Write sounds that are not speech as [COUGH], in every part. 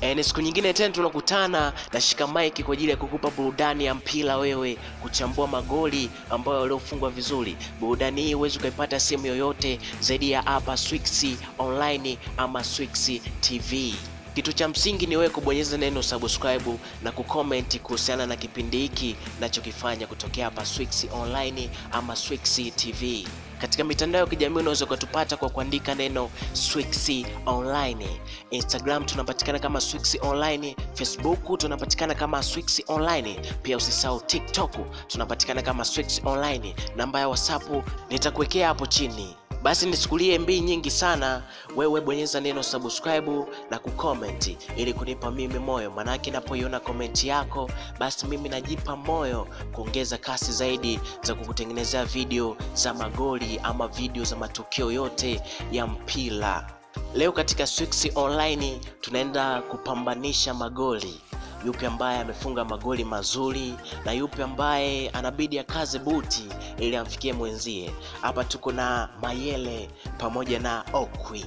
E, ni siku nyingine tena tunakutana na shika mike kwa ajili ya kukupa burudani ya mpira, wewe kuchambua magoli ambayo waliofungwa vizuri. Burudani hii huwezi ukaipata sehemu yoyote zaidi ya hapa Swix Online ama Swix TV. Kitu cha msingi ni wewe kubonyeza neno subscribe na kucomment kuhusiana na kipindi hiki nachokifanya kutokea hapa Swix Online ama Swix TV. Katika mitandao ya kijamii unaweza ukatupata kwa kuandika neno Swixy Online. Instagram tunapatikana kama Swixy Online, Facebook tunapatikana kama Swixy Online, pia usisahau TikTok tunapatikana kama Swixy Online. Namba ya WhatsApp nitakuwekea hapo chini. Basi nisikulie mbii nyingi sana, wewe bonyeza neno subscribe na kucomment ili kunipa mimi moyo, manake napoiona komenti yako basi mimi najipa moyo kuongeza kasi zaidi za kukutengenezea video za magoli ama video za matukio yote ya mpira. Leo katika Swix Online tunaenda kupambanisha magoli yupi ambaye amefunga magoli mazuri na yupi ambaye anabidi akaze buti ili amfikie mwenzie. Hapa tuko na Mayele pamoja na Okwi.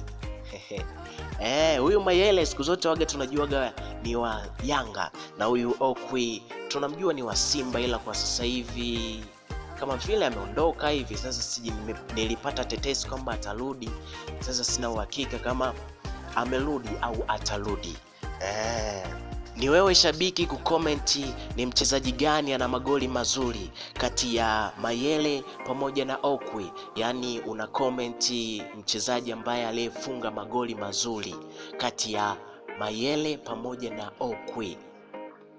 Eh, huyu Mayele siku zote waga tunajuaga ni wa Yanga na huyu Okwi tunamjua ni wa Simba, ila kwa sasa hivi kama vile ameondoka hivi sasa. Siji nilipata tetesi kwamba atarudi, sasa sina uhakika kama amerudi au atarudi eh. Ni wewe shabiki kukomenti ni mchezaji gani ana magoli mazuri kati ya Mayele pamoja na Okwi, yaani una komenti mchezaji ambaye aliyefunga magoli mazuri kati ya Mayele pamoja na Okwi.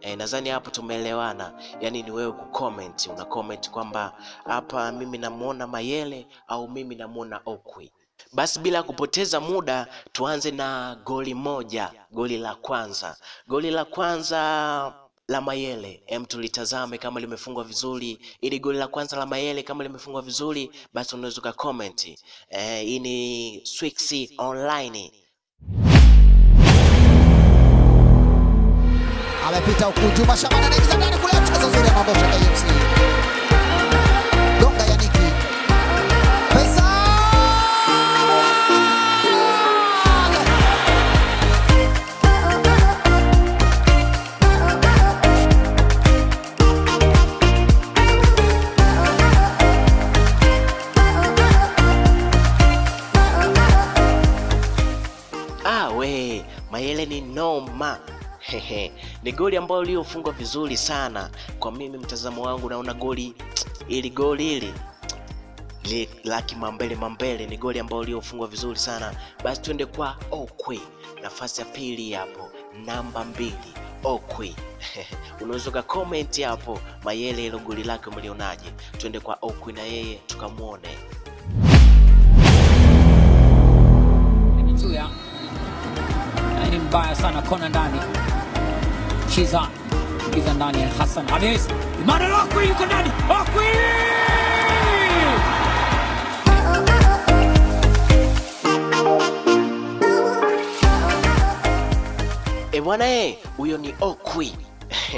E, nadhani hapo tumeelewana. Yaani ni wewe kukomenti, una comment kwamba hapa mimi namuona Mayele au mimi namuona Okwi. Basi bila kupoteza muda tuanze na goli moja, goli la kwanza. Goli la kwanza la Mayele, em, tulitazame kama limefungwa vizuri. Ili goli la kwanza la Mayele kama limefungwa vizuri, basi unaweza ukacomment. Eh, hii ni Swix Online. amepita huku Juma Shabana ndani kule, mchezo mzuri KMC. Hehe, ni goli ambayo liofungwa vizuri sana. Kwa mimi mtazamo wangu, naona goli ili goli hili li la kimambele mambele, ni goli ambayo liofungwa vizuri sana. Basi twende kwa Okwi, nafasi ya pili hapo, namba mbili Okwi. [LAUGHS] Unaweza comment hapo Mayele, hilo goli lake umelionaje? Twende kwa Okwi na yeye tukamwone. Ni mbaya sana, kona ndani, Chiza Chiza ndani, Hassan Emmanuel Okwi yuko ndani, Okwi E bwana e, huyo ni Okwi.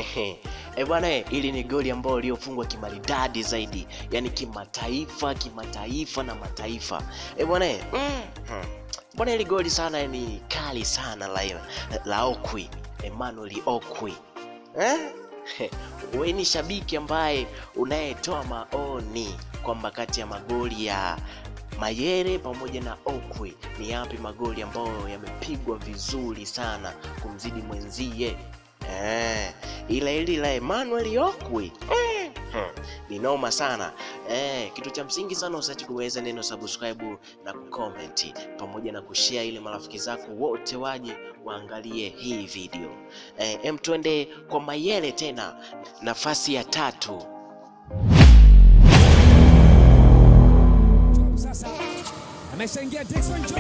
[LAUGHS] E bwana e, ili ni goli ambalo liofungwa kimaridadi zaidi, yani kimataifa, kimataifa na mataifa. E bwana mm mm, Bwana hili goli sana ni kali sana la, la Okwi, Emmanuel Okwi eh? [LAUGHS] Wewe ni shabiki ambaye unayetoa maoni kwamba kati ya magoli ya Mayere pamoja na Okwi ni yapi magoli ambayo yamepigwa vizuri sana kumzidi mwenzie eh, ila hili la Emmanuel Okwi eh, hmm, ni noma sana. Eh. Kitu cha msingi sana usiache kuweza neno subscribe na kucomment pamoja na kushare ile marafiki zako wote waje waangalie hii video. Eh, em, twende kwa Mayele tena, nafasi ya tatu. Sasa ameshaingia Dickson Job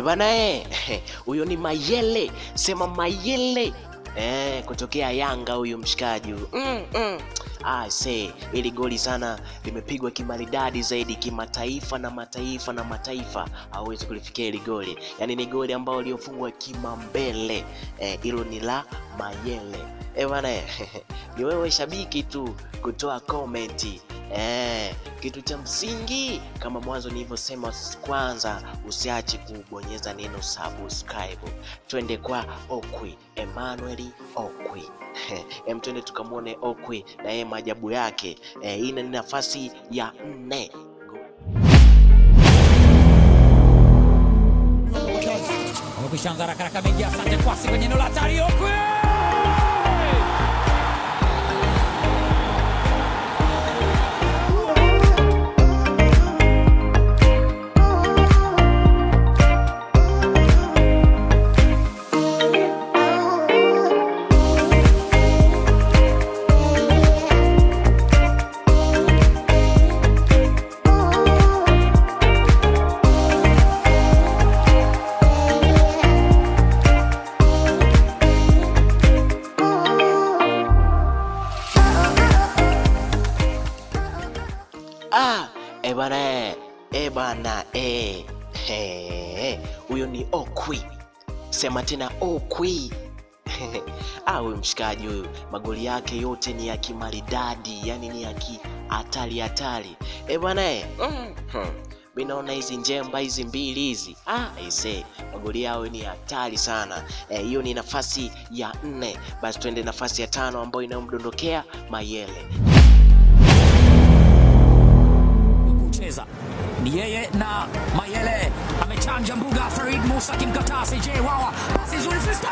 E bana e, He, huyo ni Mayele, sema Mayele eh, kutokea Yanga huyu mshikaji mm, mm. Ah, see, ili goli sana limepigwa kimaridadi zaidi kimataifa na mataifa na mataifa. Hawezi kulifikia ili goli, yaani ni goli ambalo liofungwa kimambele. Hilo eh, ni la Mayele. Ebana. eh, [LAUGHS] ni wewe shabiki tu kutoa komenti Eh, kitu cha msingi kama mwanzo nilivyosema, kwanza usiache kubonyeza neno subscribe. Twende kwa Okwi Emmanuel Okwi. [LAUGHS] Em, twende tukamwone Okwi na yeye maajabu yake. Eh, hii ni nafasi ya nne. Amekwisha haraka haraka, ameingia. Asante kwasi kwenye neno la hatari. Okwi Sema tena Okwi. [LAUGHS] Ah, huyu mshikaji huyu magoli yake yote ni ya kimaridadi, yani ni ya kihatari hatari. Eh bana eh. Mm. Hmm. Mi naona hizi njemba hizi mbili hizi ah, aise magoli yao ni hatari sana hiyo. e, ni nafasi ya nne. Basi tuende nafasi ya tano ambayo inayomdondokea Mayele. kucheza ni yeye na Mayele amechanja mbuga. Farid Musa kimkataa CJ Wawa, pasi nzuri Fisto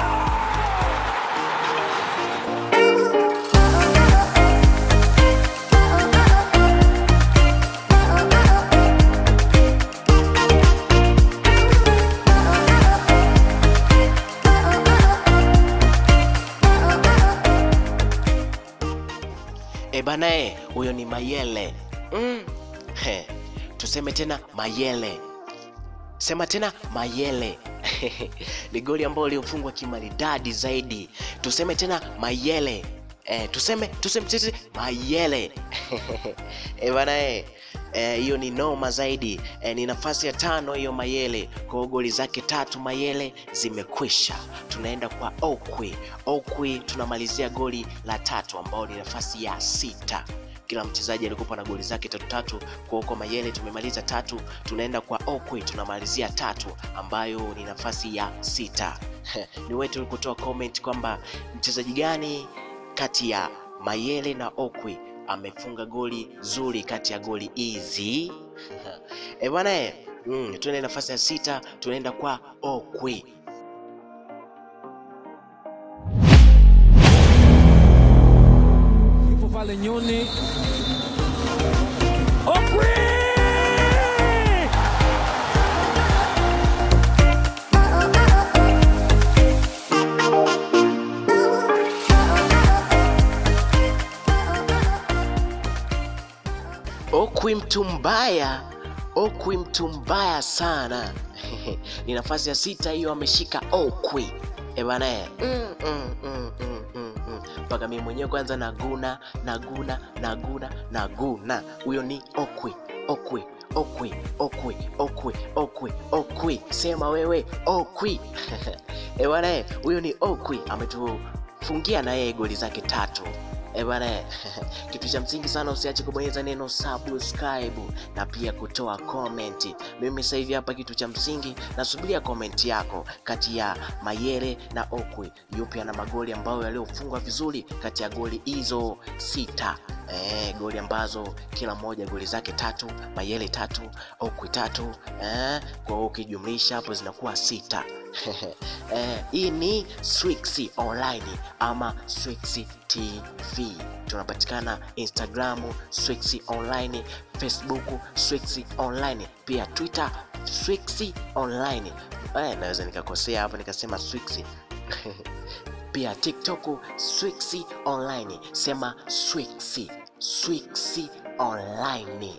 E banae, huyo ni Mayele. Mm. He. Tuseme tena Mayele, sema tena Mayele. [LAUGHS] ni goli ambayo liofungwa kimaridadi zaidi. Tuseme tena Mayele. Eh, tuseme tuseme tuseme Mayele. [LAUGHS] eh, bana eh hiyo e, ni noma zaidi eh, ni nafasi ya tano hiyo Mayele. Kwa goli zake tatu Mayele zimekwisha. Tunaenda kwa Okwi. Okwi tunamalizia goli la tatu ambao ni nafasi ya sita. Kila mchezaji alikuwa na goli zake tatu tatu. Kwa huko Mayele tumemaliza tatu, tunaenda kwa Okwi tunamalizia tatu ambayo ni nafasi ya sita. ni wetu kutoa comment kwamba mchezaji gani kati ya Mayele na Okwi amefunga goli zuri kati ya goli hizi e bwana eh, mm, tuende nafasi ya sita, tunaenda kwa Okwi. Okwi mtu mbaya, Okwi mtu mbaya sana. [LAUGHS] Ni nafasi ya sita hiyo, ameshika Okwi e bana eh. mm, mm, mm, mm, mm, mm. Mpaka mimi mwenyewe kwanza naguna naguna naguna naguna. Huyo ni Okwi, Okwi, Okwi, Okwi, Okwi, Okwi, Okwi, sema wewe Okwi [LAUGHS] ebana bana eh, huyo ni Okwi ametufungia na yeye goli zake tatu. E bana, [LAUGHS] kitu cha msingi sana, usiache kubonyeza neno subscribe na pia kutoa comment. Mimi sasa hivi hapa, kitu cha msingi nasubiria comment yako kati ya Mayele na Okwi, yupi ana magoli ambayo yaliyofungwa vizuri kati ya goli hizo sita. Eh, goli ambazo kila moja goli zake tatu, Mayele tatu, Okwi tatu, eh, kwa ukijumlisha hapo zinakuwa sita. [LAUGHS] Eh, hii ni Swix Online ama Swix TV. Tunapatikana Instagram Swix Online, Facebook Swix Online, pia Twitter Swix Online. Eh, naweza nikakosea hapo nikasema Swix [LAUGHS] pia TikTok Swix Online, sema Swix Swix Online.